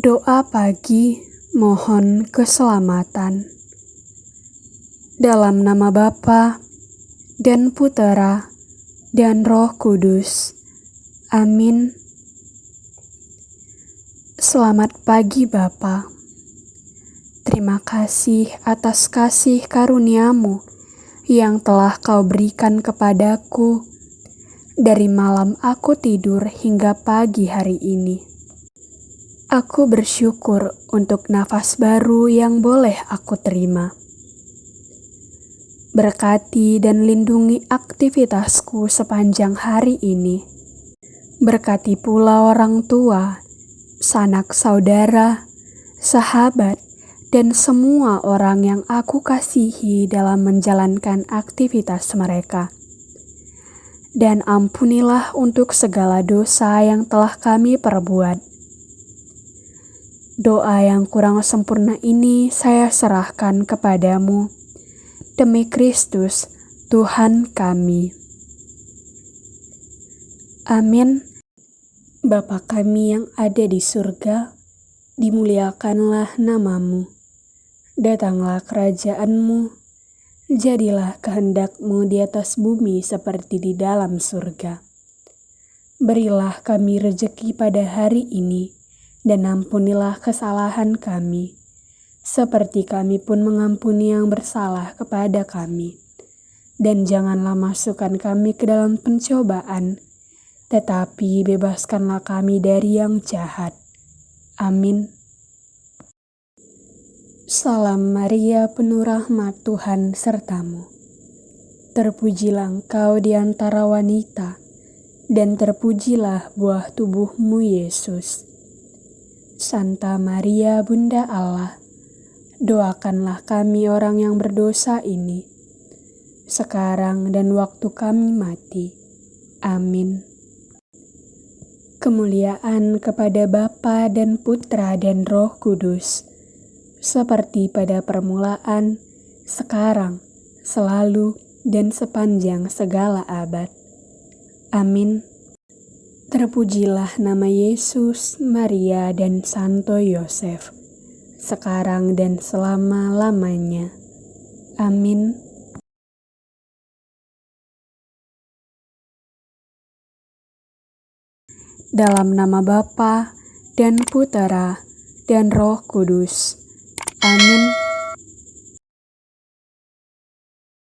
Doa pagi mohon keselamatan. Dalam nama Bapa dan Putera dan Roh Kudus. Amin. Selamat pagi Bapa. Terima kasih atas kasih karuniamu yang telah kau berikan kepadaku dari malam aku tidur hingga pagi hari ini. Aku bersyukur untuk nafas baru yang boleh aku terima. Berkati dan lindungi aktivitasku sepanjang hari ini. Berkati pula orang tua, sanak saudara, sahabat, dan semua orang yang aku kasihi dalam menjalankan aktivitas mereka. Dan ampunilah untuk segala dosa yang telah kami perbuat Doa yang kurang sempurna ini saya serahkan kepadamu. Demi Kristus, Tuhan kami. Amin. Bapa kami yang ada di surga, dimuliakanlah namamu. Datanglah kerajaanmu, jadilah kehendakmu di atas bumi seperti di dalam surga. Berilah kami rejeki pada hari ini, dan ampunilah kesalahan kami, seperti kami pun mengampuni yang bersalah kepada kami. Dan janganlah masukkan kami ke dalam pencobaan, tetapi bebaskanlah kami dari yang jahat. Amin. Salam Maria, penuh rahmat Tuhan sertamu. Terpujilah engkau di antara wanita, dan terpujilah buah tubuhmu, Yesus. Santa Maria Bunda Allah, doakanlah kami orang yang berdosa ini, sekarang dan waktu kami mati. Amin. Kemuliaan kepada Bapa dan Putra dan Roh Kudus, seperti pada permulaan, sekarang, selalu, dan sepanjang segala abad. Amin. Terpujilah nama Yesus, Maria, dan Santo Yosef, sekarang dan selama-lamanya. Amin. Dalam nama Bapa dan Putera dan Roh Kudus. Amin.